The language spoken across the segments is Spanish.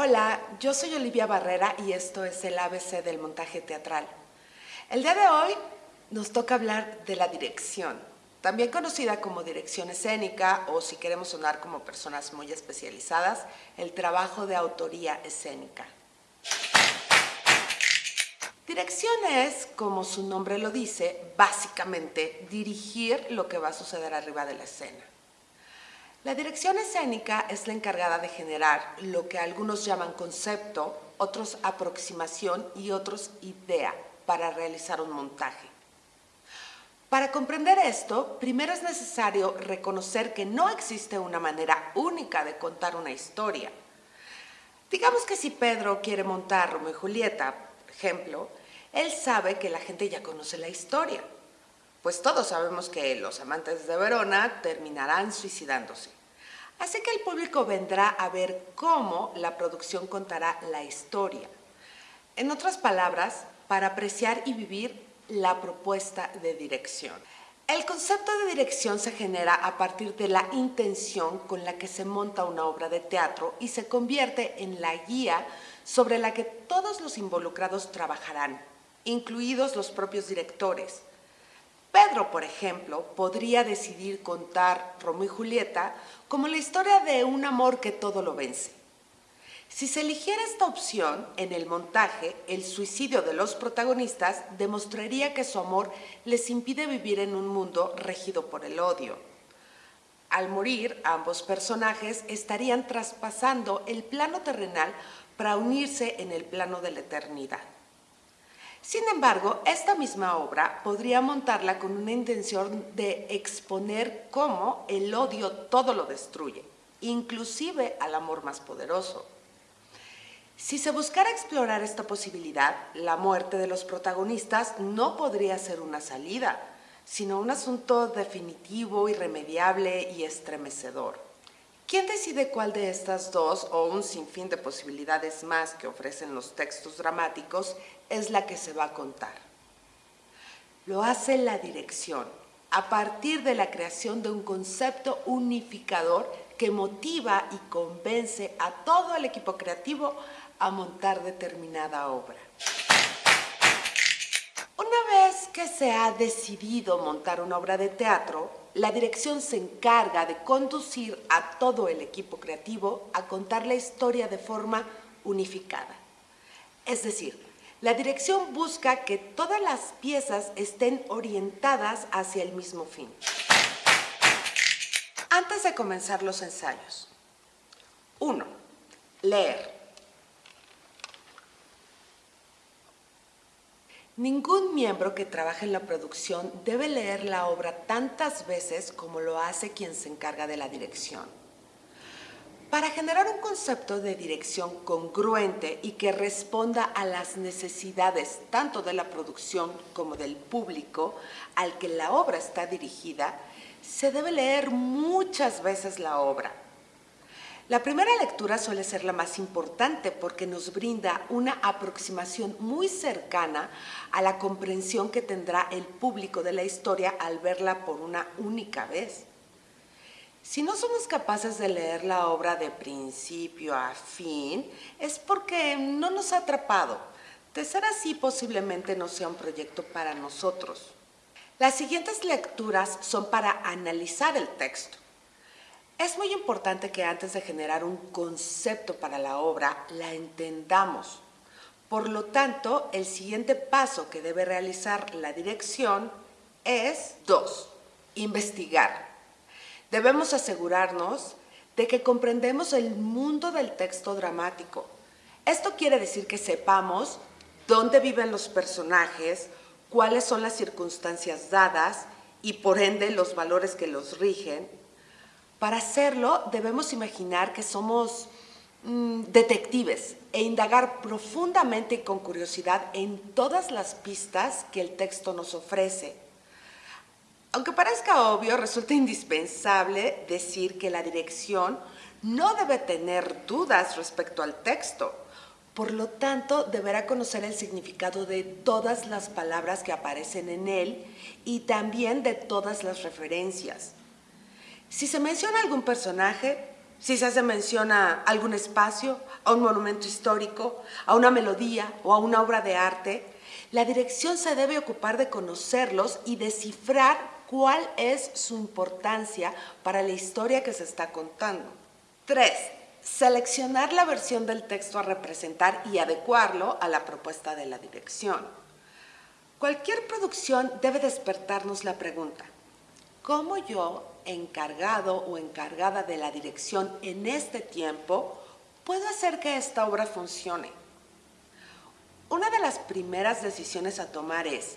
Hola, yo soy Olivia Barrera y esto es el ABC del montaje teatral. El día de hoy nos toca hablar de la dirección, también conocida como dirección escénica o si queremos sonar como personas muy especializadas, el trabajo de autoría escénica. Dirección es, como su nombre lo dice, básicamente dirigir lo que va a suceder arriba de la escena. La dirección escénica es la encargada de generar lo que algunos llaman concepto, otros aproximación y otros idea para realizar un montaje. Para comprender esto, primero es necesario reconocer que no existe una manera única de contar una historia. Digamos que si Pedro quiere montar Romeo y Julieta, por ejemplo, él sabe que la gente ya conoce la historia, pues todos sabemos que los amantes de Verona terminarán suicidándose. Así que el público vendrá a ver cómo la producción contará la historia. En otras palabras, para apreciar y vivir la propuesta de dirección. El concepto de dirección se genera a partir de la intención con la que se monta una obra de teatro y se convierte en la guía sobre la que todos los involucrados trabajarán incluidos los propios directores. Pedro, por ejemplo, podría decidir contar Romeo y Julieta como la historia de un amor que todo lo vence. Si se eligiera esta opción, en el montaje, el suicidio de los protagonistas demostraría que su amor les impide vivir en un mundo regido por el odio. Al morir, ambos personajes estarían traspasando el plano terrenal para unirse en el plano de la eternidad. Sin embargo, esta misma obra podría montarla con una intención de exponer cómo el odio todo lo destruye, inclusive al amor más poderoso. Si se buscara explorar esta posibilidad, la muerte de los protagonistas no podría ser una salida, sino un asunto definitivo, irremediable y estremecedor. ¿Quién decide cuál de estas dos o un sinfín de posibilidades más que ofrecen los textos dramáticos es la que se va a contar? Lo hace la dirección, a partir de la creación de un concepto unificador que motiva y convence a todo el equipo creativo a montar determinada obra. Una vez que se ha decidido montar una obra de teatro, la dirección se encarga de conducir a todo el equipo creativo a contar la historia de forma unificada. Es decir, la dirección busca que todas las piezas estén orientadas hacia el mismo fin. Antes de comenzar los ensayos. 1. Leer. Ningún miembro que trabaje en la producción debe leer la obra tantas veces como lo hace quien se encarga de la dirección. Para generar un concepto de dirección congruente y que responda a las necesidades tanto de la producción como del público al que la obra está dirigida, se debe leer muchas veces la obra la primera lectura suele ser la más importante porque nos brinda una aproximación muy cercana a la comprensión que tendrá el público de la historia al verla por una única vez. Si no somos capaces de leer la obra de principio a fin, es porque no nos ha atrapado. De ser así, posiblemente no sea un proyecto para nosotros. Las siguientes lecturas son para analizar el texto. Es muy importante que antes de generar un concepto para la obra, la entendamos. Por lo tanto, el siguiente paso que debe realizar la dirección es 2. Investigar. Debemos asegurarnos de que comprendemos el mundo del texto dramático. Esto quiere decir que sepamos dónde viven los personajes, cuáles son las circunstancias dadas y por ende los valores que los rigen para hacerlo debemos imaginar que somos mm, detectives e indagar profundamente y con curiosidad en todas las pistas que el texto nos ofrece. Aunque parezca obvio, resulta indispensable decir que la dirección no debe tener dudas respecto al texto. Por lo tanto, deberá conocer el significado de todas las palabras que aparecen en él y también de todas las referencias. Si se menciona algún personaje, si se hace mención a algún espacio, a un monumento histórico, a una melodía o a una obra de arte, la dirección se debe ocupar de conocerlos y descifrar cuál es su importancia para la historia que se está contando. 3. Seleccionar la versión del texto a representar y adecuarlo a la propuesta de la dirección. Cualquier producción debe despertarnos la pregunta, ¿cómo yo, encargado o encargada de la dirección en este tiempo, puedo hacer que esta obra funcione? Una de las primeras decisiones a tomar es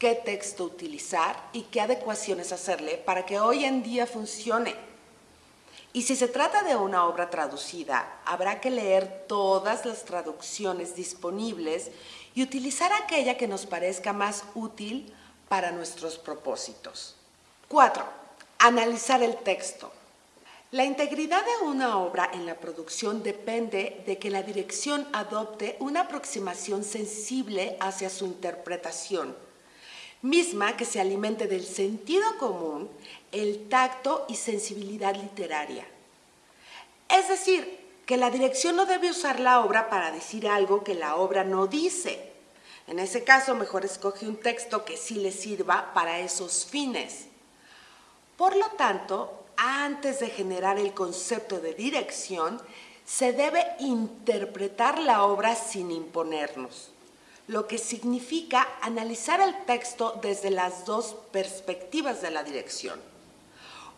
qué texto utilizar y qué adecuaciones hacerle para que hoy en día funcione. Y si se trata de una obra traducida, habrá que leer todas las traducciones disponibles y utilizar aquella que nos parezca más útil para nuestros propósitos. 4. Analizar el texto. La integridad de una obra en la producción depende de que la dirección adopte una aproximación sensible hacia su interpretación, misma que se alimente del sentido común, el tacto y sensibilidad literaria. Es decir, que la dirección no debe usar la obra para decir algo que la obra no dice. En ese caso, mejor escoge un texto que sí le sirva para esos fines. Por lo tanto, antes de generar el concepto de dirección, se debe interpretar la obra sin imponernos, lo que significa analizar el texto desde las dos perspectivas de la dirección.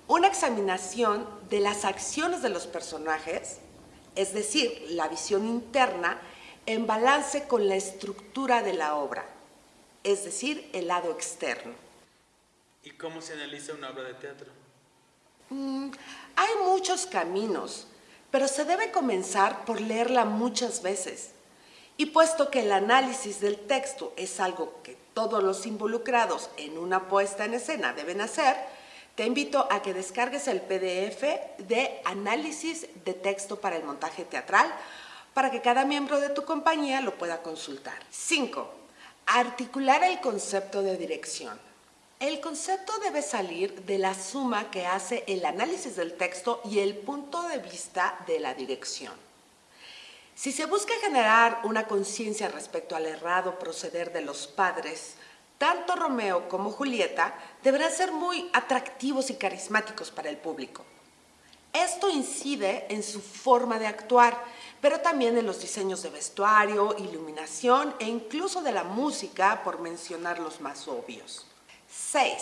Una examinación de las acciones de los personajes, es decir, la visión interna, en balance con la estructura de la obra, es decir, el lado externo. ¿Y cómo se analiza una obra de teatro? Mm, hay muchos caminos, pero se debe comenzar por leerla muchas veces. Y puesto que el análisis del texto es algo que todos los involucrados en una puesta en escena deben hacer, te invito a que descargues el PDF de análisis de texto para el montaje teatral para que cada miembro de tu compañía lo pueda consultar. 5. Articular el concepto de dirección. El concepto debe salir de la suma que hace el análisis del texto y el punto de vista de la dirección. Si se busca generar una conciencia respecto al errado proceder de los padres, tanto Romeo como Julieta deberán ser muy atractivos y carismáticos para el público. Esto incide en su forma de actuar, pero también en los diseños de vestuario, iluminación e incluso de la música, por mencionar los más obvios. 6.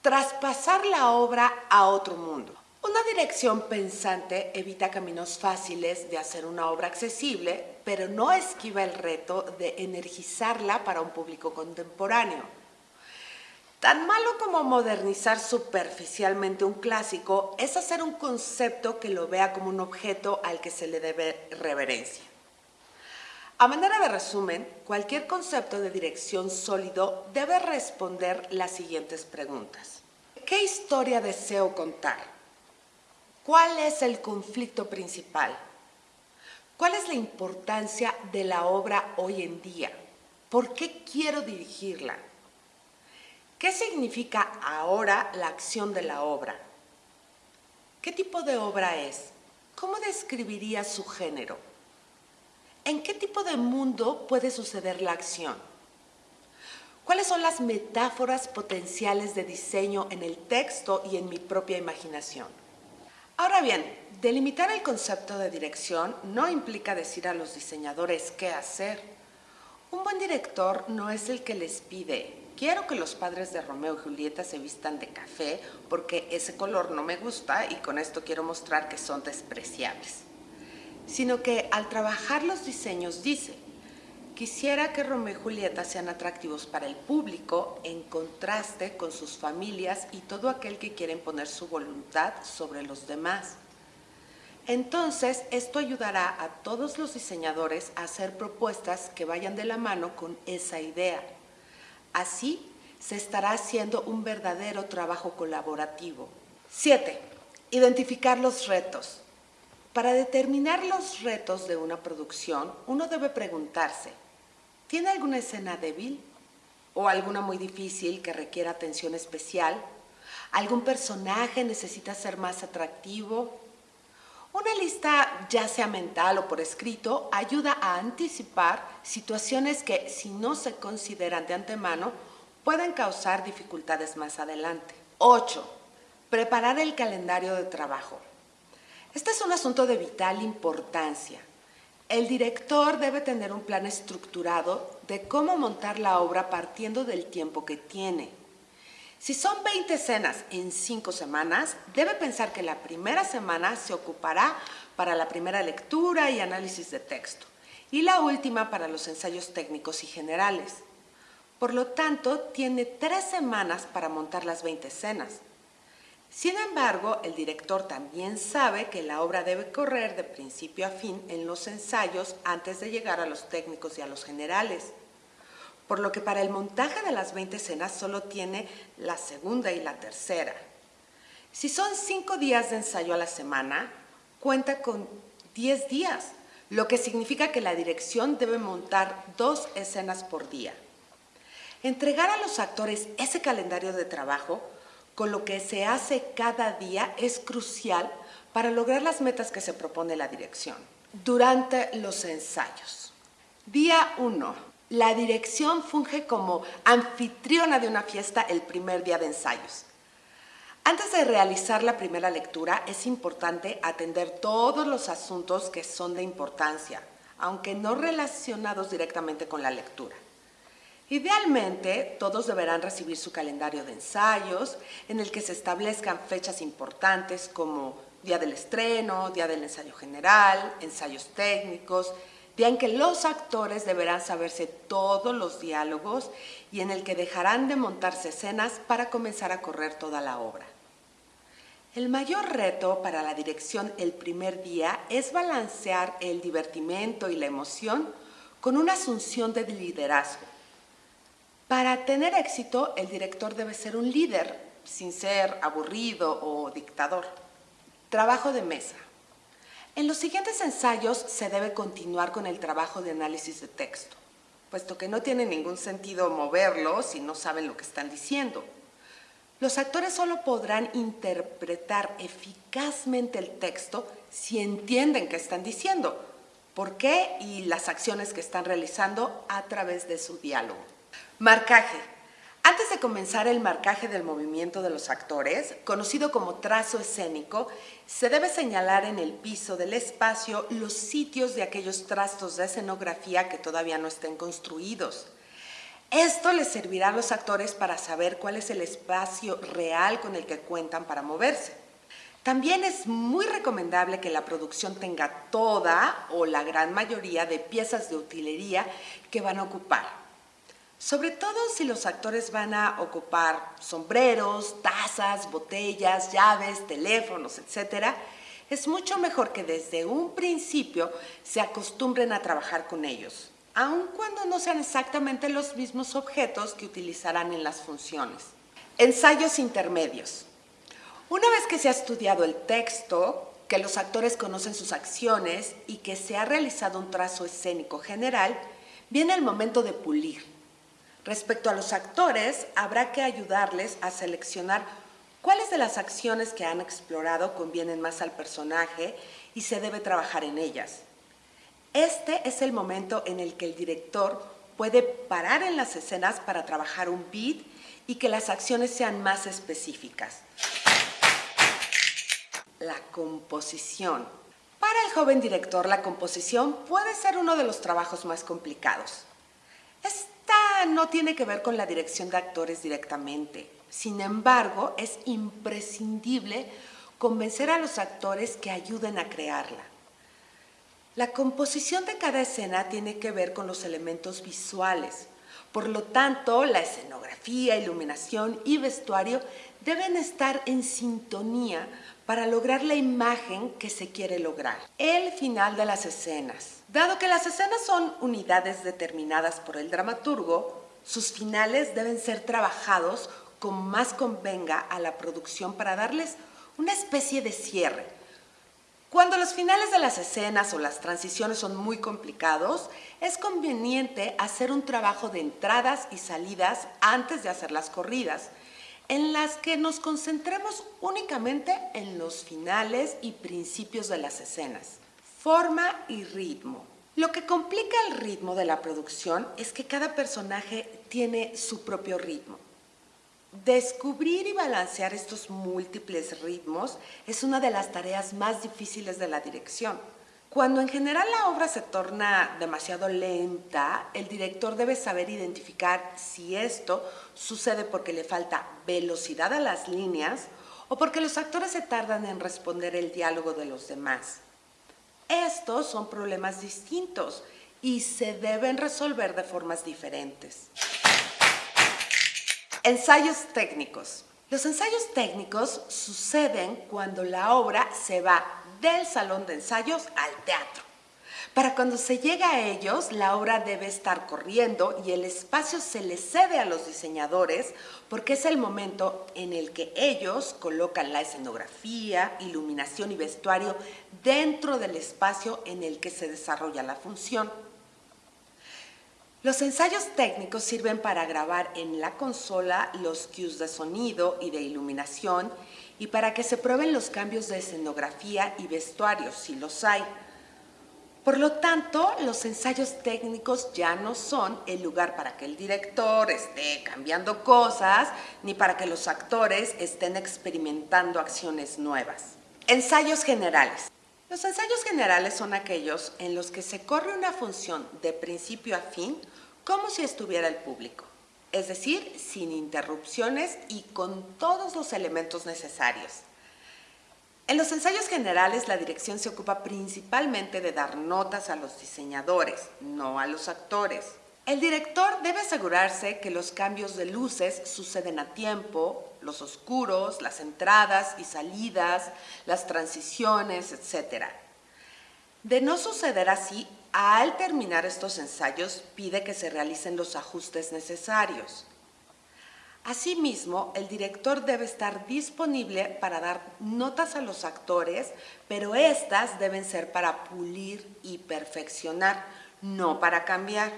Traspasar la obra a otro mundo. Una dirección pensante evita caminos fáciles de hacer una obra accesible, pero no esquiva el reto de energizarla para un público contemporáneo. Tan malo como modernizar superficialmente un clásico es hacer un concepto que lo vea como un objeto al que se le debe reverencia. A manera de resumen, cualquier concepto de dirección sólido debe responder las siguientes preguntas. ¿Qué historia deseo contar? ¿Cuál es el conflicto principal? ¿Cuál es la importancia de la obra hoy en día? ¿Por qué quiero dirigirla? ¿Qué significa ahora la acción de la obra? ¿Qué tipo de obra es? ¿Cómo describiría su género? ¿En qué tipo de mundo puede suceder la acción? ¿Cuáles son las metáforas potenciales de diseño en el texto y en mi propia imaginación? Ahora bien, delimitar el concepto de dirección no implica decir a los diseñadores qué hacer. Un buen director no es el que les pide, quiero que los padres de Romeo y Julieta se vistan de café porque ese color no me gusta y con esto quiero mostrar que son despreciables sino que al trabajar los diseños dice, quisiera que Romeo y Julieta sean atractivos para el público en contraste con sus familias y todo aquel que quiere poner su voluntad sobre los demás. Entonces, esto ayudará a todos los diseñadores a hacer propuestas que vayan de la mano con esa idea. Así, se estará haciendo un verdadero trabajo colaborativo. 7. Identificar los retos. Para determinar los retos de una producción, uno debe preguntarse, ¿tiene alguna escena débil? ¿O alguna muy difícil que requiera atención especial? ¿Algún personaje necesita ser más atractivo? Una lista, ya sea mental o por escrito, ayuda a anticipar situaciones que, si no se consideran de antemano, pueden causar dificultades más adelante. 8. Preparar el calendario de trabajo. Este es un asunto de vital importancia. El director debe tener un plan estructurado de cómo montar la obra partiendo del tiempo que tiene. Si son 20 escenas en 5 semanas, debe pensar que la primera semana se ocupará para la primera lectura y análisis de texto y la última para los ensayos técnicos y generales. Por lo tanto, tiene tres semanas para montar las 20 escenas. Sin embargo, el director también sabe que la obra debe correr de principio a fin en los ensayos antes de llegar a los técnicos y a los generales. Por lo que para el montaje de las 20 escenas solo tiene la segunda y la tercera. Si son cinco días de ensayo a la semana, cuenta con 10 días, lo que significa que la dirección debe montar dos escenas por día. Entregar a los actores ese calendario de trabajo con lo que se hace cada día es crucial para lograr las metas que se propone la dirección. Durante los ensayos. Día 1. La dirección funge como anfitriona de una fiesta el primer día de ensayos. Antes de realizar la primera lectura es importante atender todos los asuntos que son de importancia, aunque no relacionados directamente con la lectura. Idealmente, todos deberán recibir su calendario de ensayos en el que se establezcan fechas importantes como día del estreno, día del ensayo general, ensayos técnicos, día en que los actores deberán saberse todos los diálogos y en el que dejarán de montarse escenas para comenzar a correr toda la obra. El mayor reto para la dirección el primer día es balancear el divertimento y la emoción con una asunción de liderazgo para tener éxito, el director debe ser un líder, sin ser aburrido o dictador. Trabajo de mesa. En los siguientes ensayos se debe continuar con el trabajo de análisis de texto, puesto que no tiene ningún sentido moverlo si no saben lo que están diciendo. Los actores solo podrán interpretar eficazmente el texto si entienden qué están diciendo, por qué y las acciones que están realizando a través de su diálogo. Marcaje. Antes de comenzar el marcaje del movimiento de los actores, conocido como trazo escénico, se debe señalar en el piso del espacio los sitios de aquellos trastos de escenografía que todavía no estén construidos. Esto les servirá a los actores para saber cuál es el espacio real con el que cuentan para moverse. También es muy recomendable que la producción tenga toda o la gran mayoría de piezas de utilería que van a ocupar. Sobre todo si los actores van a ocupar sombreros, tazas, botellas, llaves, teléfonos, etc., es mucho mejor que desde un principio se acostumbren a trabajar con ellos, aun cuando no sean exactamente los mismos objetos que utilizarán en las funciones. Ensayos intermedios. Una vez que se ha estudiado el texto, que los actores conocen sus acciones y que se ha realizado un trazo escénico general, viene el momento de pulir Respecto a los actores, habrá que ayudarles a seleccionar cuáles de las acciones que han explorado convienen más al personaje y se debe trabajar en ellas. Este es el momento en el que el director puede parar en las escenas para trabajar un beat y que las acciones sean más específicas. La composición. Para el joven director, la composición puede ser uno de los trabajos más complicados. No tiene que ver con la dirección de actores directamente. Sin embargo, es imprescindible convencer a los actores que ayuden a crearla. La composición de cada escena tiene que ver con los elementos visuales. Por lo tanto, la escenografía, iluminación y vestuario deben estar en sintonía para lograr la imagen que se quiere lograr. El final de las escenas. Dado que las escenas son unidades determinadas por el dramaturgo, sus finales deben ser trabajados como más convenga a la producción para darles una especie de cierre. Cuando los finales de las escenas o las transiciones son muy complicados, es conveniente hacer un trabajo de entradas y salidas antes de hacer las corridas en las que nos concentremos únicamente en los finales y principios de las escenas, forma y ritmo. Lo que complica el ritmo de la producción es que cada personaje tiene su propio ritmo. Descubrir y balancear estos múltiples ritmos es una de las tareas más difíciles de la dirección. Cuando en general la obra se torna demasiado lenta, el director debe saber identificar si esto sucede porque le falta velocidad a las líneas o porque los actores se tardan en responder el diálogo de los demás. Estos son problemas distintos y se deben resolver de formas diferentes. Ensayos técnicos. Los ensayos técnicos suceden cuando la obra se va del salón de ensayos al teatro. Para cuando se llega a ellos, la obra debe estar corriendo y el espacio se le cede a los diseñadores porque es el momento en el que ellos colocan la escenografía, iluminación y vestuario dentro del espacio en el que se desarrolla la función. Los ensayos técnicos sirven para grabar en la consola los cues de sonido y de iluminación y para que se prueben los cambios de escenografía y vestuario, si los hay. Por lo tanto, los ensayos técnicos ya no son el lugar para que el director esté cambiando cosas, ni para que los actores estén experimentando acciones nuevas. Ensayos generales. Los ensayos generales son aquellos en los que se corre una función de principio a fin como si estuviera el público, es decir, sin interrupciones y con todos los elementos necesarios. En los ensayos generales la dirección se ocupa principalmente de dar notas a los diseñadores, no a los actores. El director debe asegurarse que los cambios de luces suceden a tiempo, los oscuros, las entradas y salidas, las transiciones, etc. De no suceder así, al terminar estos ensayos pide que se realicen los ajustes necesarios. Asimismo, el director debe estar disponible para dar notas a los actores, pero estas deben ser para pulir y perfeccionar, no para cambiar.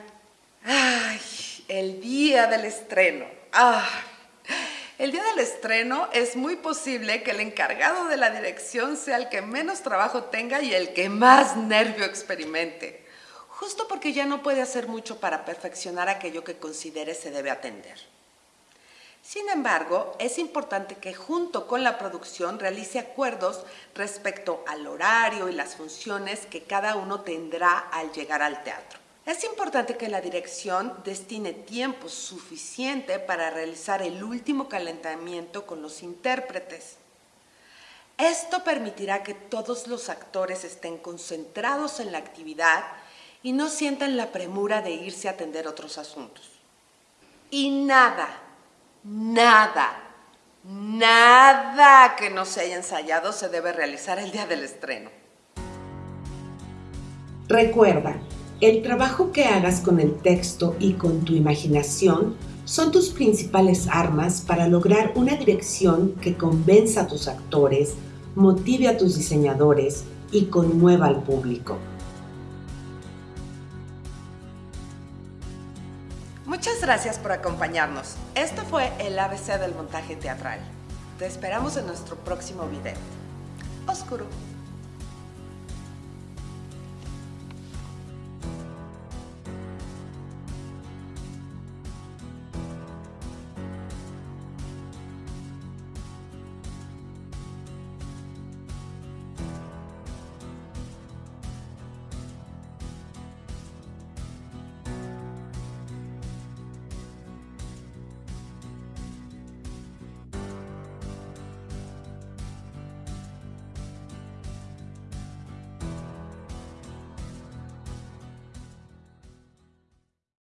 ¡Ay! El día del estreno. ¡Ah! El día del estreno es muy posible que el encargado de la dirección sea el que menos trabajo tenga y el que más nervio experimente, justo porque ya no puede hacer mucho para perfeccionar aquello que considere se debe atender. Sin embargo, es importante que junto con la producción realice acuerdos respecto al horario y las funciones que cada uno tendrá al llegar al teatro. Es importante que la dirección destine tiempo suficiente para realizar el último calentamiento con los intérpretes. Esto permitirá que todos los actores estén concentrados en la actividad y no sientan la premura de irse a atender otros asuntos. Y nada, nada, nada que no se haya ensayado se debe realizar el día del estreno. Recuerda, el trabajo que hagas con el texto y con tu imaginación son tus principales armas para lograr una dirección que convenza a tus actores, motive a tus diseñadores y conmueva al público. Muchas gracias por acompañarnos. Esto fue el ABC del montaje teatral. Te esperamos en nuestro próximo video. Oscuro.